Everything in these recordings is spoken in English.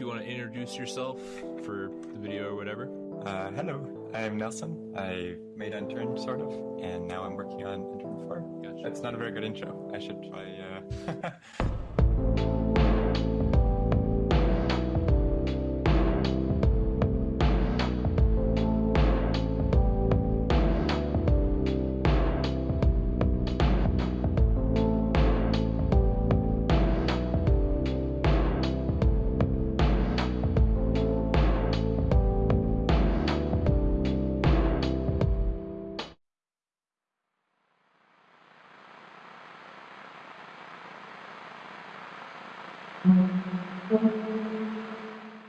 If you want to introduce yourself for the video or whatever. Uh, hello, I'm Nelson. I made Unturned, sort of, and now I'm working on Unturned 4. Gotcha. That's not a very good intro. I should try, uh...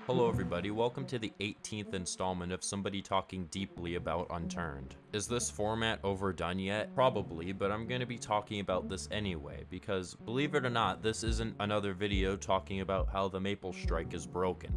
Hello everybody, welcome to the 18th installment of somebody talking deeply about Unturned. Is this format overdone yet? Probably, but I'm gonna be talking about this anyway, because believe it or not, this isn't another video talking about how the Maple Strike is broken.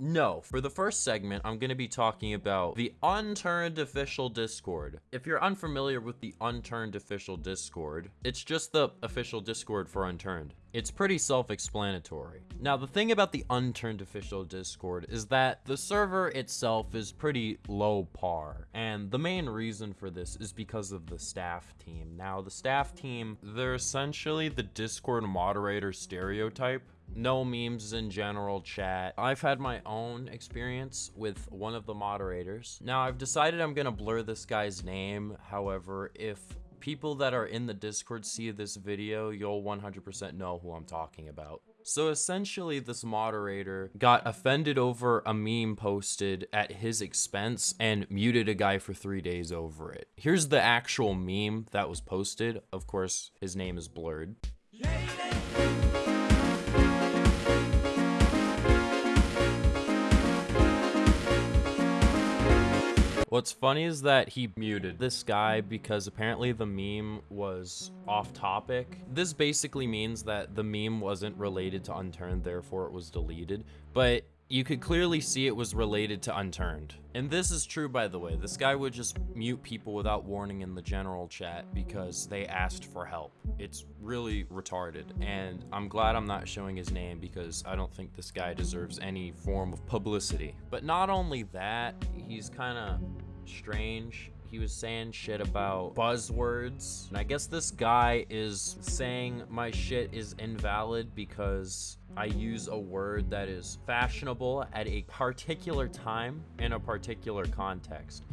No, for the first segment, I'm going to be talking about the Unturned official Discord. If you're unfamiliar with the Unturned official Discord, it's just the official Discord for Unturned. It's pretty self-explanatory. Now, the thing about the Unturned official Discord is that the server itself is pretty low par, and the main reason for this is because of the staff team. Now, the staff team, they're essentially the Discord moderator stereotype no memes in general chat. I've had my own experience with one of the moderators. Now I've decided I'm gonna blur this guy's name. However, if people that are in the Discord see this video, you'll 100% know who I'm talking about. So essentially, this moderator got offended over a meme posted at his expense and muted a guy for three days over it. Here's the actual meme that was posted. Of course, his name is blurred. What's funny is that he muted this guy because apparently the meme was off topic. This basically means that the meme wasn't related to Unturned, therefore it was deleted. But you could clearly see it was related to Unturned. And this is true, by the way. This guy would just mute people without warning in the general chat because they asked for help. It's really retarded. And I'm glad I'm not showing his name because I don't think this guy deserves any form of publicity. But not only that, he's kind of strange he was saying shit about buzzwords. And I guess this guy is saying my shit is invalid because I use a word that is fashionable at a particular time in a particular context.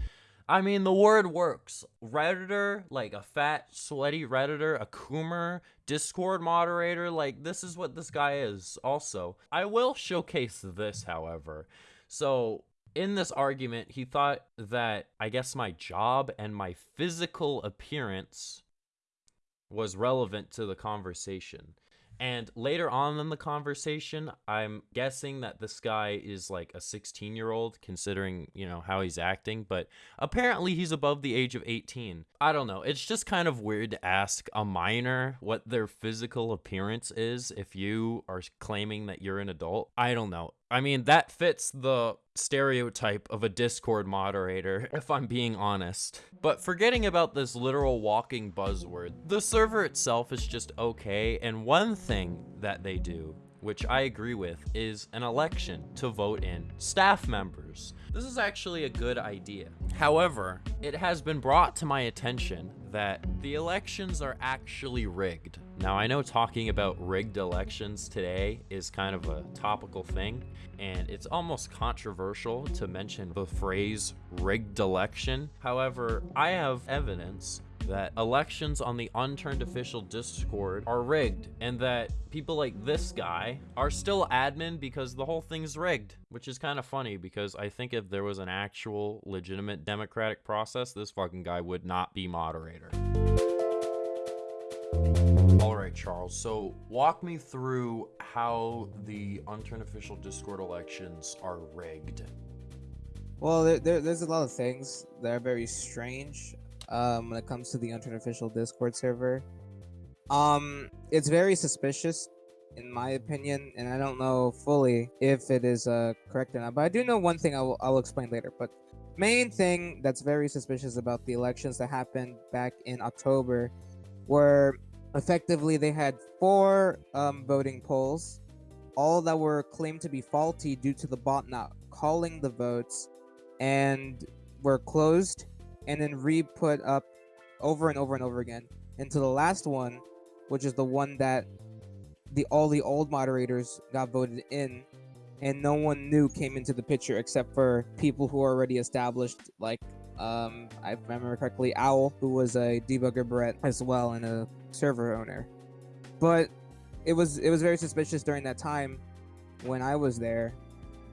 I mean, the word works. Redditor, like a fat, sweaty Redditor, a coomer, Discord moderator, like this is what this guy is also. I will showcase this, however. So in this argument, he thought that I guess my job and my physical appearance was relevant to the conversation. And later on in the conversation, I'm guessing that this guy is like a 16 year old, considering, you know, how he's acting, but apparently he's above the age of 18. I don't know. It's just kind of weird to ask a minor what their physical appearance is if you are claiming that you're an adult. I don't know. I mean, that fits the stereotype of a Discord moderator, if I'm being honest. But forgetting about this literal walking buzzword, the server itself is just okay, and one thing that they do which I agree with, is an election to vote in staff members. This is actually a good idea. However, it has been brought to my attention that the elections are actually rigged. Now, I know talking about rigged elections today is kind of a topical thing, and it's almost controversial to mention the phrase rigged election. However, I have evidence that elections on the unturned official Discord are rigged and that people like this guy are still admin because the whole thing's rigged, which is kind of funny because I think if there was an actual legitimate democratic process, this fucking guy would not be moderator. All right, Charles. So walk me through how the unturned official Discord elections are rigged. Well, there, there, there's a lot of things that are very strange um, when it comes to the Unturned official Discord server. Um, it's very suspicious, in my opinion, and I don't know fully if it is uh correct or not. But I do know one thing. I will I will explain later. But main thing that's very suspicious about the elections that happened back in October, were effectively they had four um, voting polls, all that were claimed to be faulty due to the bot not calling the votes, and were closed and then re-put up over and over and over again until the last one, which is the one that the all the old moderators got voted in and no one new came into the picture except for people who are already established like um i remember correctly owl who was a debugger brett as well and a server owner. But it was it was very suspicious during that time when i was there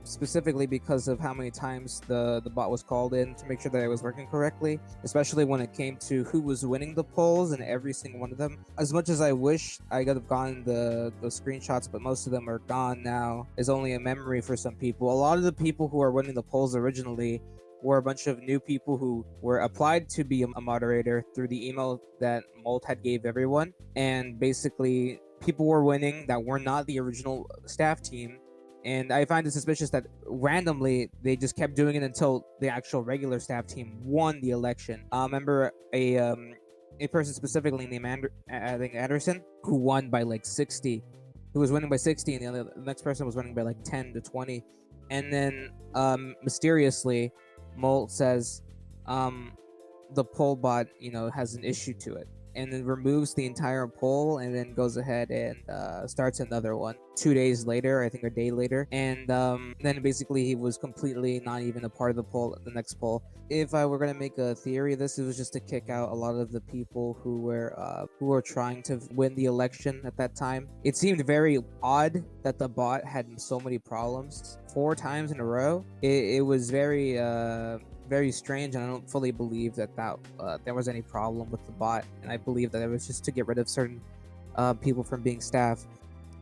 specifically because of how many times the the bot was called in to make sure that it was working correctly especially when it came to who was winning the polls and every single one of them. As much as i wish i could have gotten the the screenshots but most of them are gone now. Is only a memory for some people. A lot of the people who are winning the polls originally were a bunch of new people who were applied to be a moderator through the email that Molt had gave everyone. And basically people were winning that were not the original staff team and I find it suspicious that randomly they just kept doing it until the actual regular staff team won the election. I remember a um, a person specifically named I think Anderson who won by like 60, who was winning by 60, and the, other, the next person was winning by like 10 to 20, and then um, mysteriously, Molt says um, the poll bot you know has an issue to it and then removes the entire poll and then goes ahead and uh, starts another one. Two days later i think a day later and um, then basically he was completely not even a part of the poll the next poll. If i were going to make a theory of this it was just to kick out a lot of the people who were uh, who were trying to win the election at that time. It seemed very odd that the bot had so many problems four times in a row. It, it was very uh very strange, and I don't fully believe that that uh, there was any problem with the bot. And I believe that it was just to get rid of certain uh, people from being staff.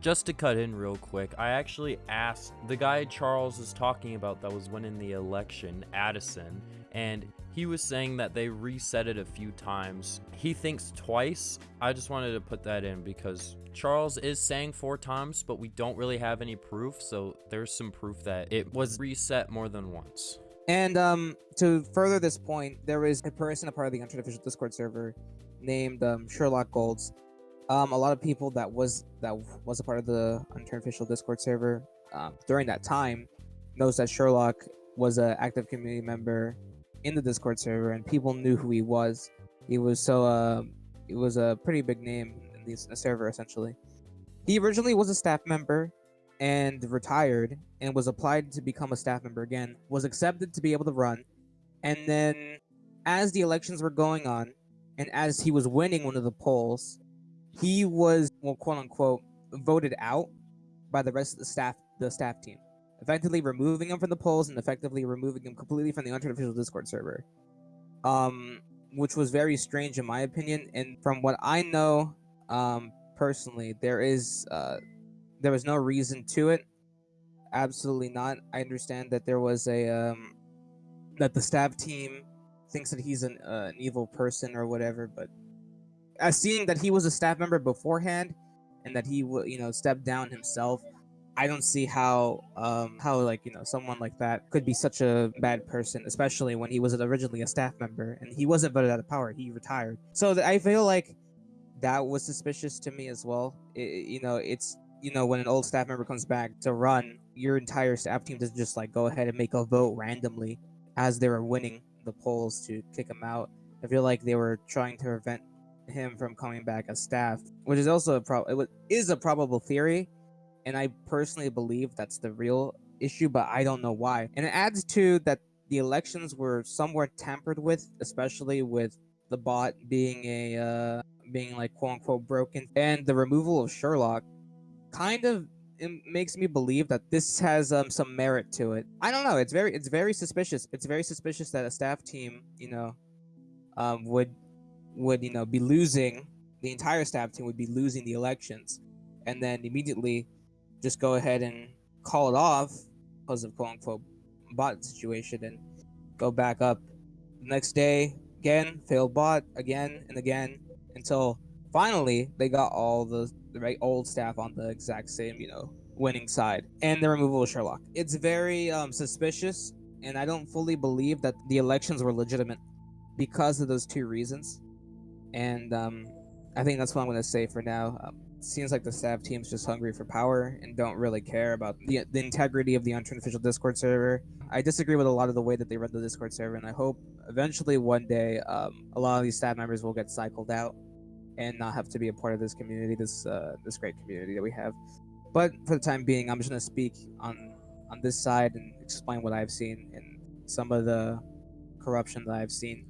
Just to cut in real quick, I actually asked the guy Charles is talking about that was winning the election, Addison, and he was saying that they reset it a few times. He thinks twice. I just wanted to put that in because Charles is saying four times, but we don't really have any proof, so there's some proof that it was reset more than once. And um, to further this point, there is a person, a part of the unofficial Discord server, named um, Sherlock Golds. Um, a lot of people that was that was a part of the unofficial Discord server um, during that time knows that Sherlock was an active community member in the Discord server, and people knew who he was. He was so uh, he was a pretty big name in the server essentially. He originally was a staff member and retired and was applied to become a staff member again, was accepted to be able to run. And then, as the elections were going on, and as he was winning one of the polls, he was, well, quote unquote, voted out by the rest of the staff, the staff team, effectively removing him from the polls and effectively removing him completely from the unofficial Discord server. Um, which was very strange in my opinion. And from what I know, um, personally, there is uh, there was no reason to it. Absolutely not. I understand that there was a um, that the staff team thinks that he's an, uh, an evil person or whatever, but as seeing that he was a staff member beforehand and that he would you know step down himself i don't see how um how like you know someone like that could be such a bad person especially when he was originally a staff member and he wasn't voted out of power he retired so i feel like that was suspicious to me as well it, you know it's you know, when an old staff member comes back to run, your entire staff team doesn't just like go ahead and make a vote randomly as they were winning the polls to kick him out. I feel like they were trying to prevent him from coming back as staff, which is also a pro- it is a probable theory, and I personally believe that's the real issue, but I don't know why. And it adds to that the elections were somewhat tampered with, especially with the bot being a uh, being like quote unquote broken, and the removal of Sherlock kind of it makes me believe that this has um, some merit to it. I don't know. It's very it's very suspicious. It's very suspicious that a staff team, you know, um, would would you know be losing the entire staff team would be losing the elections, and then immediately just go ahead and call it off because of quote unquote bot situation and go back up. The next day again failed bot again and again until finally they got all the, the right old staff on the exact same, you know, winning side, and the removal of Sherlock. It's very um, suspicious, and I don't fully believe that the elections were legitimate because of those two reasons. And um, I think that's what I'm going to say for now. Um, seems like the staff team's just hungry for power and don't really care about the, the integrity of the unturned official Discord server. I disagree with a lot of the way that they run the Discord server, and I hope eventually one day um, a lot of these staff members will get cycled out and not have to be a part of this community, this uh, this great community that we have. But for the time being, I'm just gonna speak on on this side and explain what I've seen and some of the corruption that I've seen.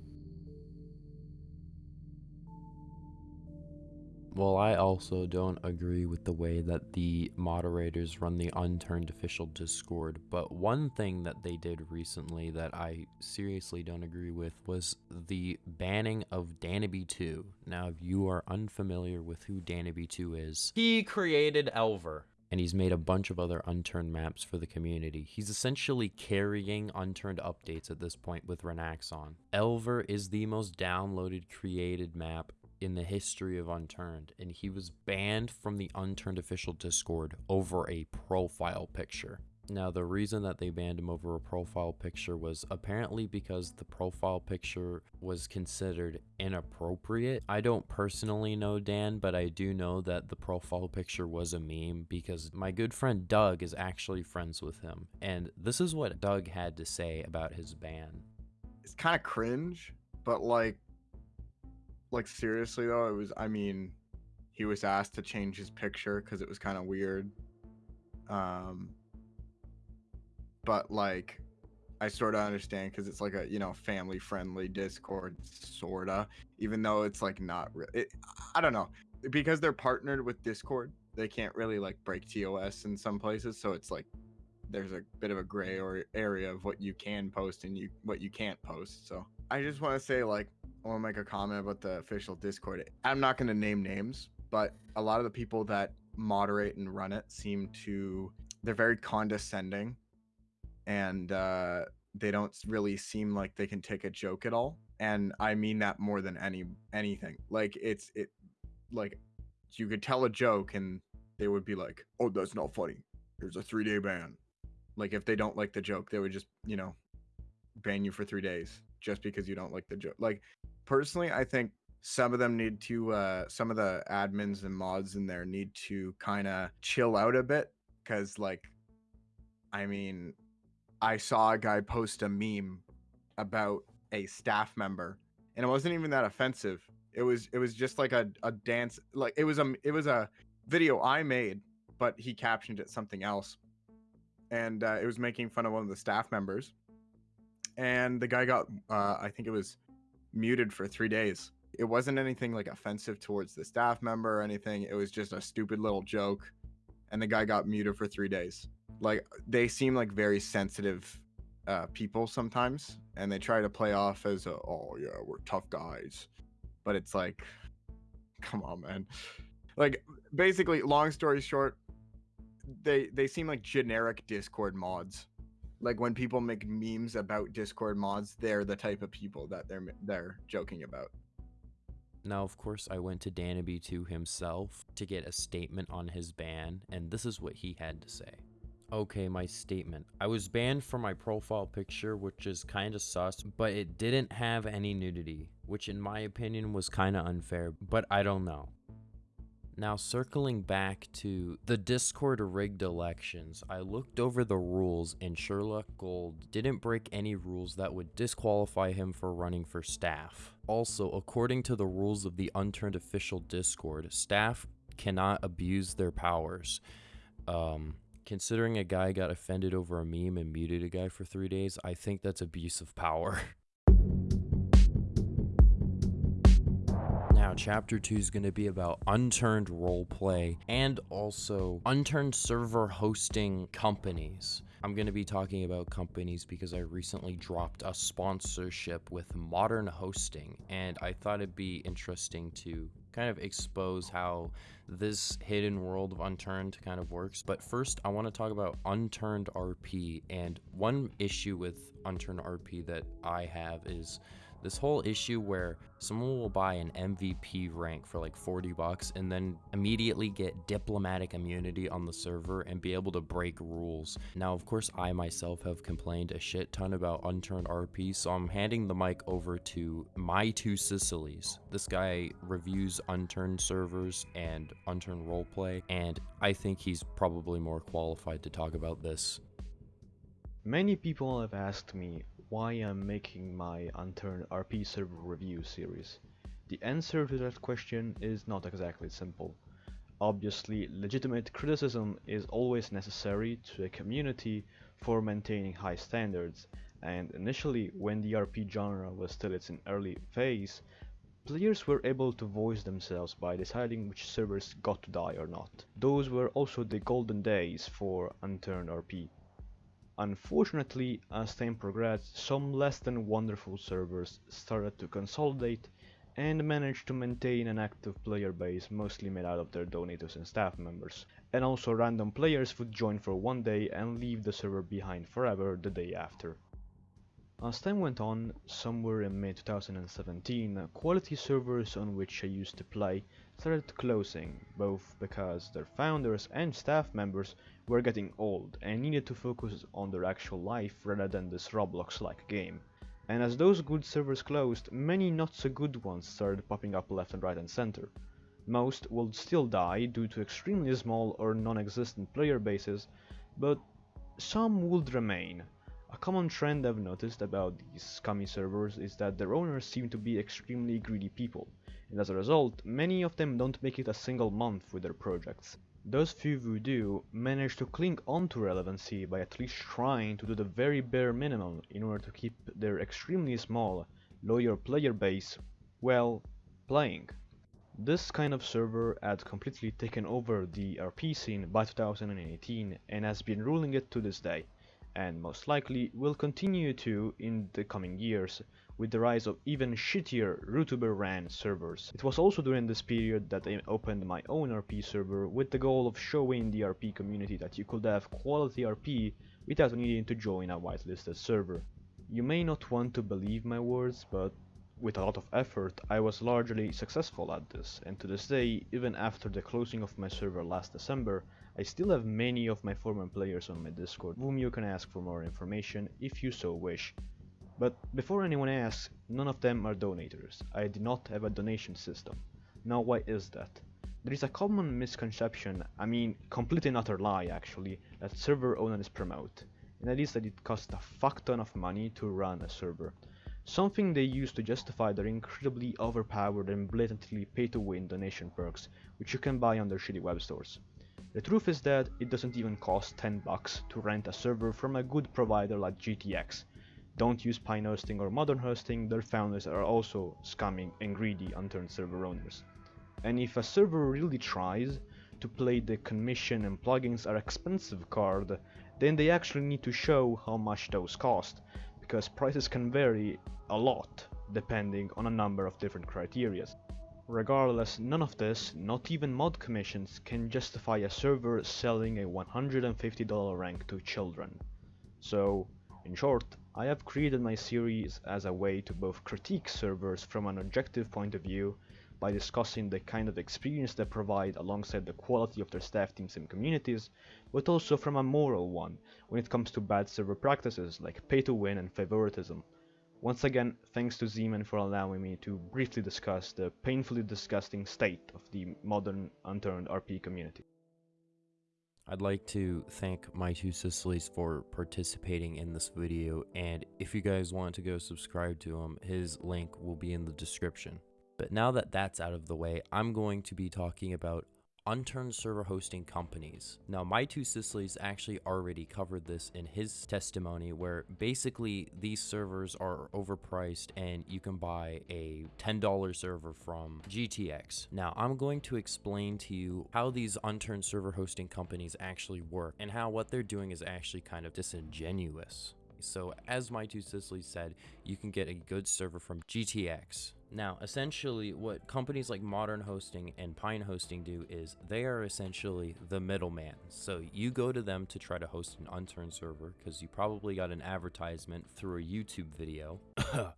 Well, I also don't agree with the way that the moderators run the unturned official Discord, but one thing that they did recently that I seriously don't agree with was the banning of Danaby2. Now, if you are unfamiliar with who Danaby2 is, he created Elver. And he's made a bunch of other unturned maps for the community. He's essentially carrying unturned updates at this point with Renaxon. Elver is the most downloaded created map in the history of Unturned, and he was banned from the Unturned official Discord over a profile picture. Now, the reason that they banned him over a profile picture was apparently because the profile picture was considered inappropriate. I don't personally know Dan, but I do know that the profile picture was a meme because my good friend Doug is actually friends with him. And this is what Doug had to say about his ban. It's kind of cringe, but like like seriously though, it was. I mean, he was asked to change his picture because it was kind of weird. Um, but like, I sort of understand because it's like a you know family friendly Discord sorta, even though it's like not. Re- it, I don't know because they're partnered with Discord. They can't really like break TOS in some places, so it's like there's a bit of a gray or area of what you can post and you what you can't post. So I just want to say like I want to make a comment about the official Discord. I'm not going to name names, but a lot of the people that moderate and run it seem to they're very condescending and uh, they don't really seem like they can take a joke at all. And I mean that more than any anything. Like it's it like you could tell a joke and they would be like, "Oh, that's not funny. Here's a 3-day ban." Like if they don't like the joke, they would just, you know, ban you for 3 days just because you don't like the joke. Like personally, I think some of them need to uh some of the admins and mods in there need to kind of chill out a bit cuz like I mean, I saw a guy post a meme about a staff member and it wasn't even that offensive. It was it was just like a a dance like it was a it was a video I made, but he captioned it something else. And uh, it was making fun of one of the staff members. And the guy got uh, I think it was muted for three days. It wasn't anything like offensive towards the staff member or anything. It was just a stupid little joke. And the guy got muted for three days. Like they seem like very sensitive uh, people sometimes, and they try to play off as, a, "Oh yeah, we're tough guys," but it's like, come on, man. Like basically, long story short, they they seem like generic Discord mods like when people make memes about Discord mods, they're the type of people that they're they're joking about. Now, of course, I went to Danaby2 himself to get a statement on his ban, and this is what he had to say. Okay, my statement. I was banned for my profile picture, which is kinda sus, but it didn't have any nudity, which in my opinion was kinda unfair, but I don't know. Now, circling back to the Discord rigged elections, I looked over the rules and Sherlock Gold didn't break any rules that would disqualify him for running for staff. Also, according to the rules of the Unturned official Discord, staff cannot abuse their powers. Um, considering a guy got offended over a meme and muted a guy for three days, I think that's abuse of power. chapter 2 is going to be about unturned roleplay and also unturned server hosting companies. I'm going to be talking about companies because I recently dropped a sponsorship with Modern Hosting, and I thought it'd be interesting to kind of expose how this hidden world of Unturned kind of works. But first, I want to talk about Unturned RP, and one issue with Unturned RP that I have is This whole issue where someone will buy an MVP rank for like 40 bucks and then immediately get diplomatic immunity on the server and be able to break rules. Now, of course, I myself have complained a shit ton about unturned RP, so I'm handing the mic over to my two Sicilies. This guy reviews unturned servers and unturned roleplay, and I think he's probably more qualified to talk about this. Many people have asked me why I'm making my Unturned RP server review series. The answer to that question is not exactly simple. Obviously, legitimate criticism is always necessary to a community for maintaining high standards, and initially, when the RP genre was still its early phase, players were able to voice themselves by deciding which servers got to die or not. Those were also the golden days for Unturned RP. Unfortunately, as time progressed, some less than wonderful servers started to consolidate and managed to maintain an active player base mostly made out of their donators and staff members. And also random players would join for one day and leave the server behind forever the day after. As time went on, somewhere in May 2017, quality servers on which I used to play started closing, both because their founders and staff members were getting old and needed to focus on their actual life rather than this Roblox-like game. And as those good servers closed, many not so good ones started popping up left and right and center. Most would still die due to extremely small or non-existent player bases, but some would remain, a common trend I've noticed about these scummy servers is that their owners seem to be extremely greedy people, and as a result, many of them don't make it a single month with their projects. Those few who do manage to cling on to relevancy by at least trying to do the very bare minimum in order to keep their extremely small, loyal player base, well, playing. This kind of server had completely taken over the RP scene by 2018 and has been ruling it to this day and most likely will continue to in the coming years with the rise of even shittier Rootuber ran servers. It was also during this period that I opened my own RP server with the goal of showing the RP community that you could have quality RP without needing to join a whitelisted server. You may not want to believe my words, but with a lot of effort, I was largely successful at this, and to this day, even after the closing of my server last December, I still have many of my former players on my Discord, whom you can ask for more information if you so wish. But before anyone asks, none of them are donators. I do not have a donation system. Now why is that? There is a common misconception, I mean complete and utter lie actually, that server owners promote, and that is that it costs a fuck ton of money to run a server. Something they use to justify their incredibly overpowered and blatantly pay-to-win donation perks, which you can buy on their shitty web stores. The truth is that it doesn't even cost 10 bucks to rent a server from a good provider like GTX. Don't use Pine Hosting or Modern Hosting, their founders are also scamming and greedy unturned server owners. And if a server really tries to play the commission and plugins are expensive card, then they actually need to show how much those cost, because prices can vary a lot depending on a number of different criterias. Regardless, none of this, not even mod commissions, can justify a server selling a $150 rank to children. So, in short, I have created my series as a way to both critique servers from an objective point of view by discussing the kind of experience they provide alongside the quality of their staff teams and communities, but also from a moral one when it comes to bad server practices like pay to win and favoritism. Once again, thanks to Zeman for allowing me to briefly discuss the painfully disgusting state of the modern unturned RP community. I'd like to thank my two Sicilies for participating in this video, and if you guys want to go subscribe to him, his link will be in the description. But now that that's out of the way, I'm going to be talking about unturned server hosting companies. Now, my two Sicilies actually already covered this in his testimony, where basically these servers are overpriced and you can buy a $10 server from GTX. Now, I'm going to explain to you how these unturned server hosting companies actually work and how what they're doing is actually kind of disingenuous. So, as my two Sicilies said, you can get a good server from GTX. Now, essentially, what companies like Modern Hosting and Pine Hosting do is they are essentially the middleman. So you go to them to try to host an unturned server because you probably got an advertisement through a YouTube video.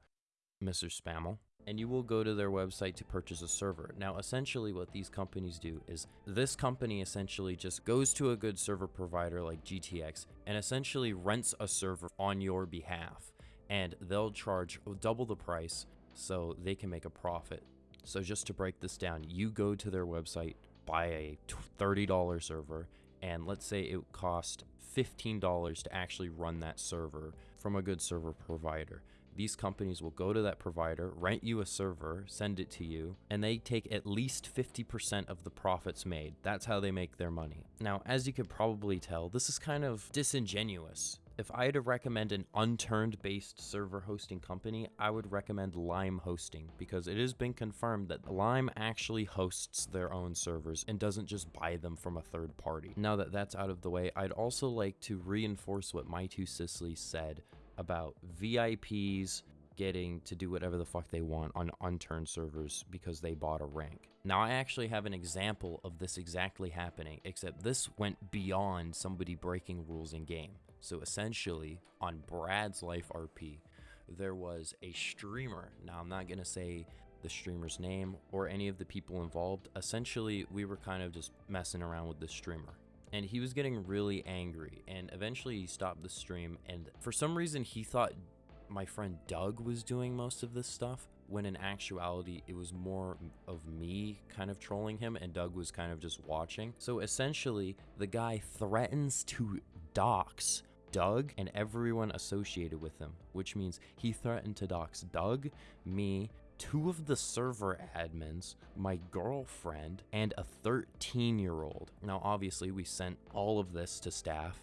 Mr. Spammel, and you will go to their website to purchase a server. Now, essentially, what these companies do is this company essentially just goes to a good server provider like GTX and essentially rents a server on your behalf, and they'll charge double the price so they can make a profit. So, just to break this down, you go to their website, buy a $30 server, and let's say it cost $15 to actually run that server from a good server provider. These companies will go to that provider, rent you a server, send it to you, and they take at least 50% of the profits made. That's how they make their money. Now, as you could probably tell, this is kind of disingenuous. If I had to recommend an unturned based server hosting company, I would recommend Lime Hosting because it has been confirmed that Lime actually hosts their own servers and doesn't just buy them from a third party. Now that that's out of the way, I'd also like to reinforce what My Two Sicily said about VIPs getting to do whatever the fuck they want on unturned servers because they bought a rank. Now, I actually have an example of this exactly happening, except this went beyond somebody breaking rules in game. So essentially, on Brad's Life RP, there was a streamer. Now, I'm not going to say the streamer's name or any of the people involved. Essentially, we were kind of just messing around with the streamer. And he was getting really angry, and eventually he stopped the stream. And for some reason, he thought my friend Doug was doing most of this stuff, when in actuality, it was more of me kind of trolling him, and Doug was kind of just watching. So essentially, the guy threatens to dox Doug and everyone associated with him, which means he threatened to dox Doug, me, two of the server admins, my girlfriend, and a 13 year old. Now, obviously, we sent all of this to staff.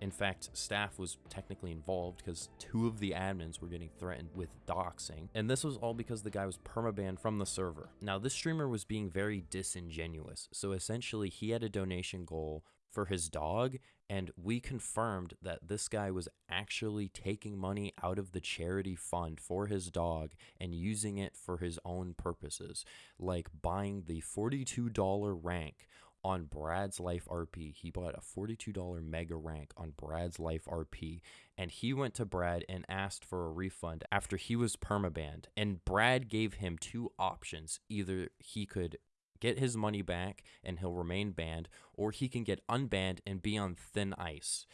In fact, staff was technically involved because two of the admins were getting threatened with doxing. And this was all because the guy was permabanned from the server. Now, this streamer was being very disingenuous. So essentially, he had a donation goal for his dog and we confirmed that this guy was actually taking money out of the charity fund for his dog and using it for his own purposes like buying the $42 rank on Brad's Life RP. He bought a $42 mega rank on Brad's Life RP and he went to Brad and asked for a refund after he was permabanned. And Brad gave him two options. Either he could get his money back and he'll remain banned, or he can get unbanned and be on thin ice.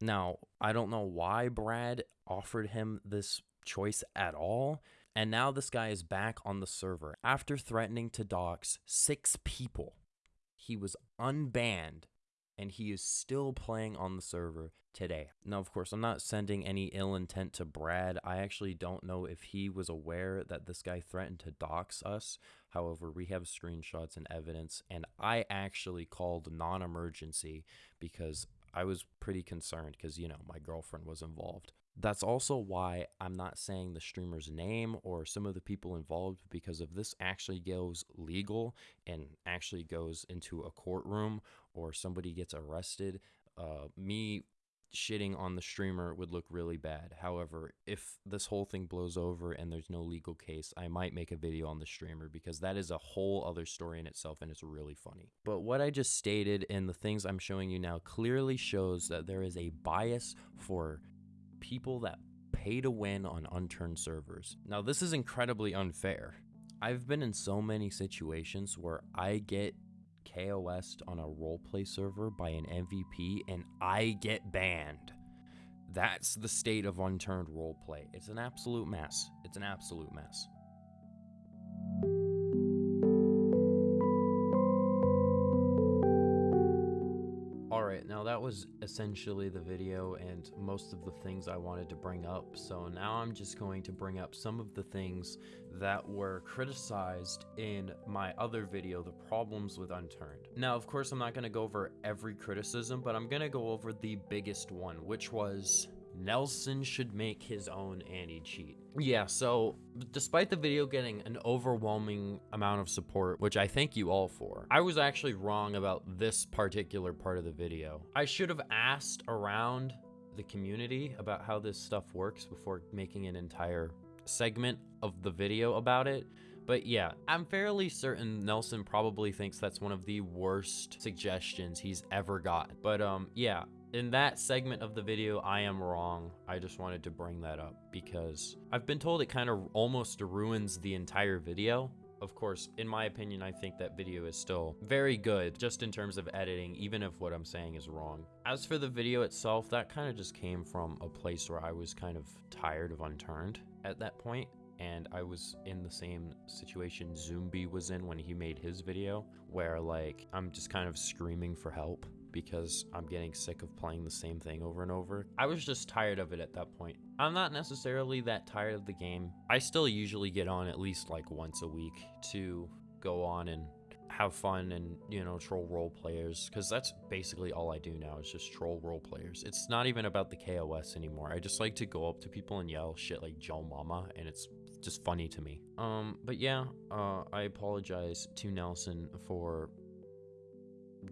Now, I don't know why Brad offered him this choice at all. And now this guy is back on the server after threatening to dox six people. He was unbanned and he is still playing on the server today. Now, of course, I'm not sending any ill intent to Brad. I actually don't know if he was aware that this guy threatened to dox us. However, we have screenshots and evidence, and I actually called non emergency because I was pretty concerned because, you know, my girlfriend was involved. That's also why I'm not saying the streamer's name or some of the people involved because if this actually goes legal and actually goes into a courtroom or somebody gets arrested, uh, me shitting on the streamer would look really bad. However, if this whole thing blows over and there's no legal case, I might make a video on the streamer because that is a whole other story in itself and it's really funny. But what I just stated and the things I'm showing you now clearly shows that there is a bias for people that pay to win on unturned servers. Now, this is incredibly unfair. I've been in so many situations where I get KOS'd on a roleplay server by an MVP and I get banned. That's the state of unturned roleplay. It's an absolute mess. It's an absolute mess. That was essentially the video and most of the things I wanted to bring up. So now I'm just going to bring up some of the things that were criticized in my other video, the problems with Unturned. Now, of course, I'm not going to go over every criticism, but I'm going to go over the biggest one, which was Nelson should make his own anti-cheat. Yeah, so despite the video getting an overwhelming amount of support, which I thank you all for, I was actually wrong about this particular part of the video. I should have asked around the community about how this stuff works before making an entire segment of the video about it. But yeah, I'm fairly certain Nelson probably thinks that's one of the worst suggestions he's ever gotten. But um, yeah, in that segment of the video, I am wrong. I just wanted to bring that up because I've been told it kind of almost ruins the entire video. Of course, in my opinion, I think that video is still very good just in terms of editing, even if what I'm saying is wrong. As for the video itself, that kind of just came from a place where I was kind of tired of Unturned at that point and I was in the same situation Zumbi was in when he made his video, where like I'm just kind of screaming for help because I'm getting sick of playing the same thing over and over. I was just tired of it at that point. I'm not necessarily that tired of the game. I still usually get on at least like once a week to go on and have fun and you know troll role players because that's basically all I do now is just troll role players. It's not even about the KOS anymore. I just like to go up to people and yell shit like Joe Mama and it's just funny to me. Um, but yeah, uh, I apologize to Nelson for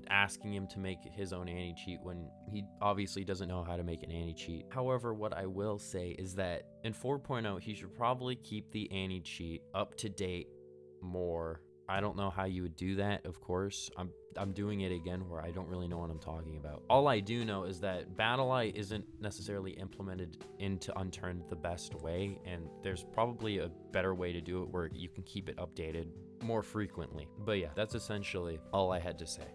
asking him to make his own anti cheat when he obviously doesn't know how to make an anti cheat. However, what I will say is that in 4.0, he should probably keep the anti cheat up to date more. I don't know how you would do that, of course. I'm I'm doing it again where I don't really know what I'm talking about. All I do know is that BattlEye isn't necessarily implemented into Unturned the best way, and there's probably a better way to do it where you can keep it updated more frequently. But yeah, that's essentially all I had to say.